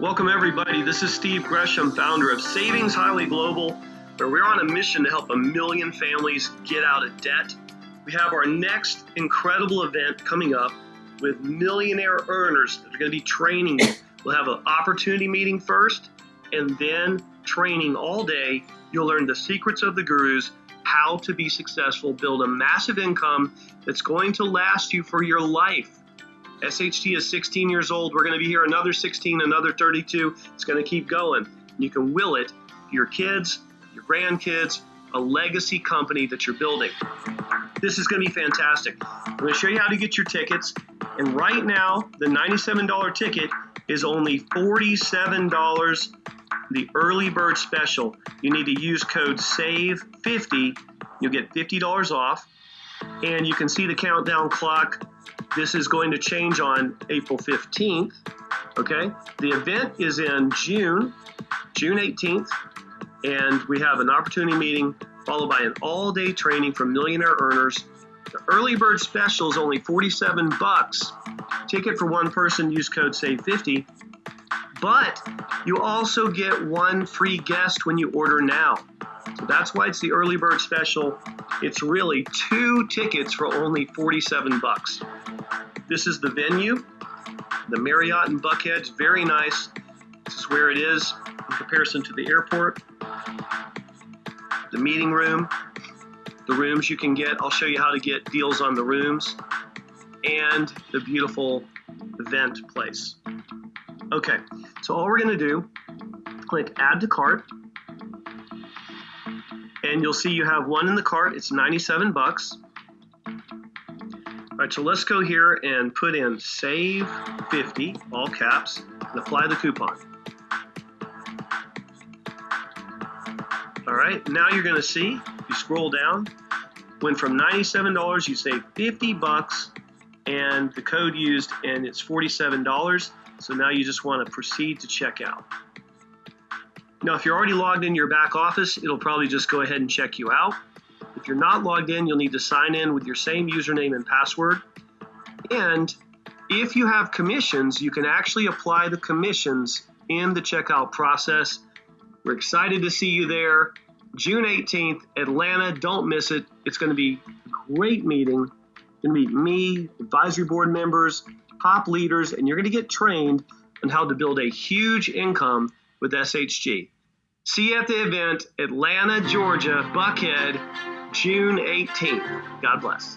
Welcome, everybody. This is Steve Gresham, founder of Savings Highway Global, where we're on a mission to help a million families get out of debt. We have our next incredible event coming up with millionaire earners that are going to be training. We'll have an opportunity meeting first and then training all day. You'll learn the secrets of the gurus, how to be successful, build a massive income that's going to last you for your life. SHG is 16 years old. We're going to be here another 16, another 32. It's going to keep going. You can will it to your kids, your grandkids, a legacy company that you're building. This is going to be fantastic. I'm going to show you how to get your tickets. And right now, the $97 ticket is only $47, the early bird special. You need to use code SAVE50. You'll get $50 off. And you can see the countdown clock this is going to change on April 15th. Okay, the event is in June, June 18th, and we have an opportunity meeting followed by an all day training for millionaire earners. The early bird special is only 47 bucks. Ticket for one person, use code SAVE50. But you also get one free guest when you order now. So that's why it's the early bird special. It's really two tickets for only 47 bucks. This is the venue, the Marriott in Buckhead. very nice. This is where it is in comparison to the airport. The meeting room, the rooms you can get. I'll show you how to get deals on the rooms and the beautiful event place. Okay, so all we're gonna do, click add to cart and you'll see you have one in the cart. It's 97 bucks. All right, so let's go here and put in save 50, all caps, and apply the coupon. All right, now you're gonna see, if you scroll down, went from $97, you save 50 bucks, and the code used, and it's $47. So now you just wanna proceed to checkout. Now, if you're already logged in your back office, it'll probably just go ahead and check you out. If you're not logged in, you'll need to sign in with your same username and password. And if you have commissions, you can actually apply the commissions in the checkout process. We're excited to see you there. June 18th, Atlanta, don't miss it. It's going to be a great meeting. You're going to meet me, advisory board members, top leaders, and you're going to get trained on how to build a huge income with SHG. See you at the event, Atlanta, Georgia, Buckhead, June 18th. God bless.